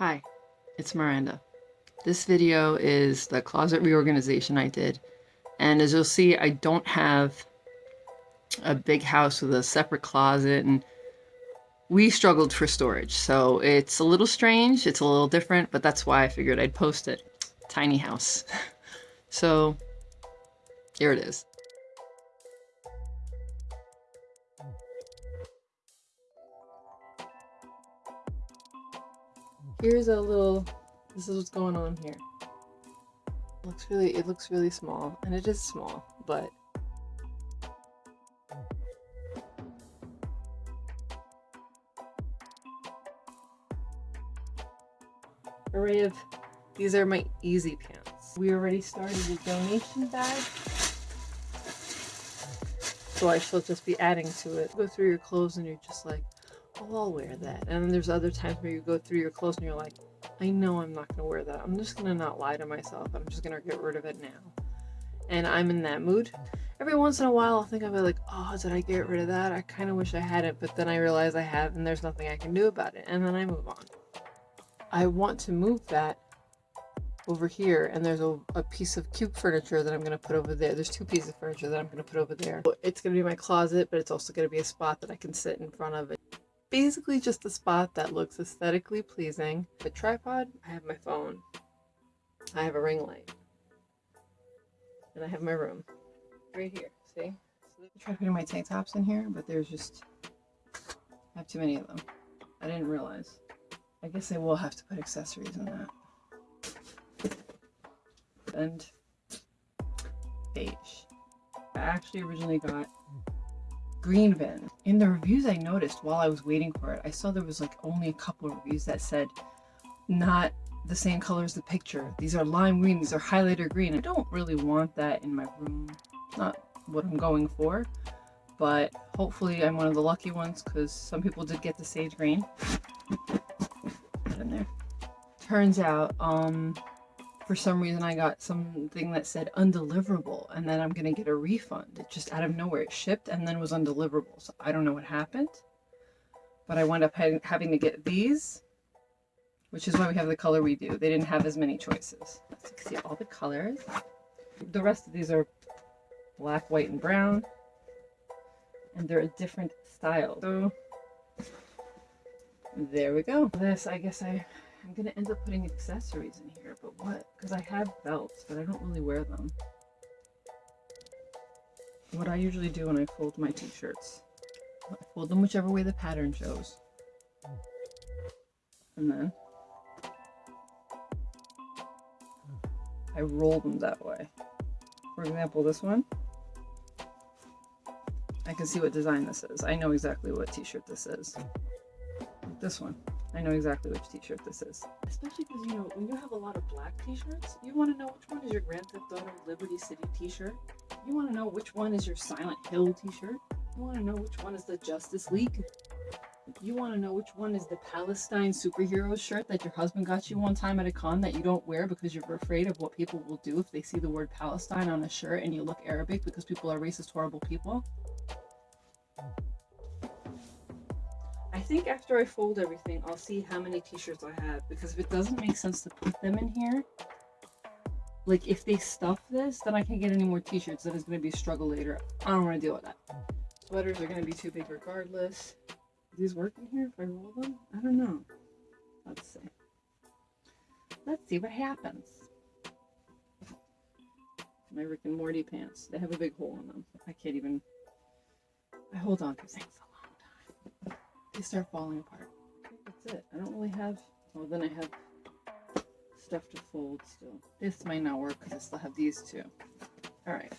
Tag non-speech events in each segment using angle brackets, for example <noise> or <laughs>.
Hi, it's Miranda. This video is the closet reorganization I did. And as you'll see, I don't have a big house with a separate closet and we struggled for storage. So it's a little strange, it's a little different, but that's why I figured I'd post it. Tiny house. <laughs> so here it is. Here's a little, this is what's going on here. It looks really, it looks really small, and it is small, but array of, these are my easy pants. We already started a donation bag. So I shall just be adding to it. Go through your clothes and you're just like, I'll wear that. And then there's other times where you go through your clothes and you're like, I know I'm not going to wear that. I'm just going to not lie to myself. I'm just going to get rid of it now. And I'm in that mood. Every once in a while, I'll think of it like, oh, did I get rid of that? I kind of wish I had it, but then I realize I have and there's nothing I can do about it. And then I move on. I want to move that over here and there's a, a piece of cube furniture that I'm going to put over there. There's two pieces of furniture that I'm going to put over there. It's going to be my closet, but it's also going to be a spot that I can sit in front of it. Basically just a spot that looks aesthetically pleasing. The tripod, I have my phone. I have a ring light. And I have my room. Right here, see? So I tried putting my tank tops in here, but there's just, I have too many of them. I didn't realize. I guess I will have to put accessories in that. And beige. I actually originally got green bin. In the reviews I noticed while I was waiting for it, I saw there was like only a couple of reviews that said not the same color as the picture. These are lime green, these are highlighter green. I don't really want that in my room. Not what I'm going for, but hopefully I'm one of the lucky ones because some people did get the sage green in there. Turns out, um, for some reason I got something that said undeliverable and then I'm gonna get a refund. It just out of nowhere, it shipped and then was undeliverable. So I don't know what happened, but I wound up having to get these, which is why we have the color we do. They didn't have as many choices. So you can see all the colors. The rest of these are black, white, and brown, and they're a different style. So there we go. This, I guess I, I'm to end up putting accessories in here, but what? Because I have belts, but I don't really wear them. What I usually do when I fold my t-shirts, I fold them whichever way the pattern shows. And then I roll them that way. For example, this one, I can see what design this is. I know exactly what t-shirt this is. This one. I know exactly which t-shirt this is. Especially because, you know, when you have a lot of black t-shirts, you want to know which one is your Grand Theft Auto Liberty City t-shirt. You want to know which one is your Silent Hill t-shirt. You want to know which one is the Justice League. You want to know which one is the Palestine superhero shirt that your husband got you one time at a con that you don't wear because you're afraid of what people will do if they see the word Palestine on a shirt and you look Arabic because people are racist, horrible people. Think after I fold everything, I'll see how many t-shirts I have. Because if it doesn't make sense to put them in here, like if they stuff this, then I can't get any more t-shirts. That is going to be a struggle later. I don't want to deal with that. Sweaters are going to be too big regardless. Do these work in here if I roll them? I don't know. Let's see. Let's see what happens. My Rick and Morty pants. They have a big hole in them. I can't even... I hold on to things they start falling apart. That's it. I don't really have, well then I have stuff to fold still. This might not work because I still have these two. Alright.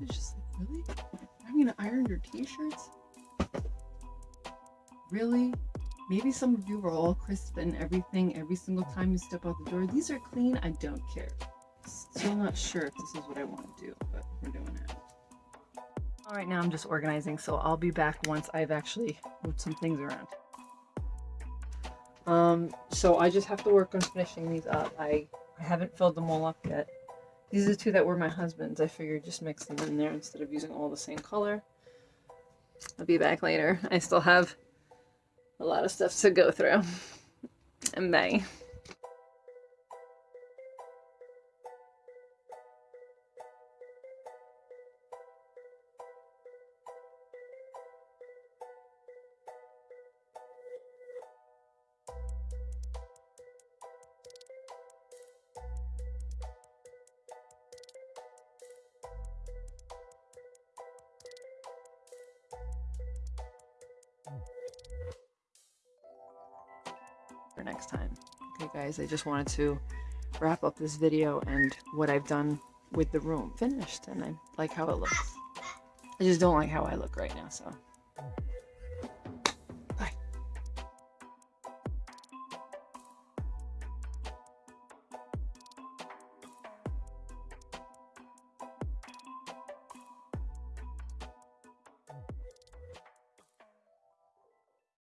It's just like, really? I'm gonna iron your t-shirts? Really? Maybe some of you are all crisp and everything every single time you step out the door. These are clean, I don't care. Still not sure if this is what I want to do, but we're doing it. All right, now I'm just organizing, so I'll be back once I've actually moved some things around. Um, so I just have to work on finishing these up. I, I haven't filled them all up yet. These are the two that were my husband's. I figured just mix them in there instead of using all the same color. I'll be back later. I still have a lot of stuff to go through. <laughs> And bye. Next time. Okay guys, I just wanted to wrap up this video and what I've done with the room finished and I like how it looks. I just don't like how I look right now, so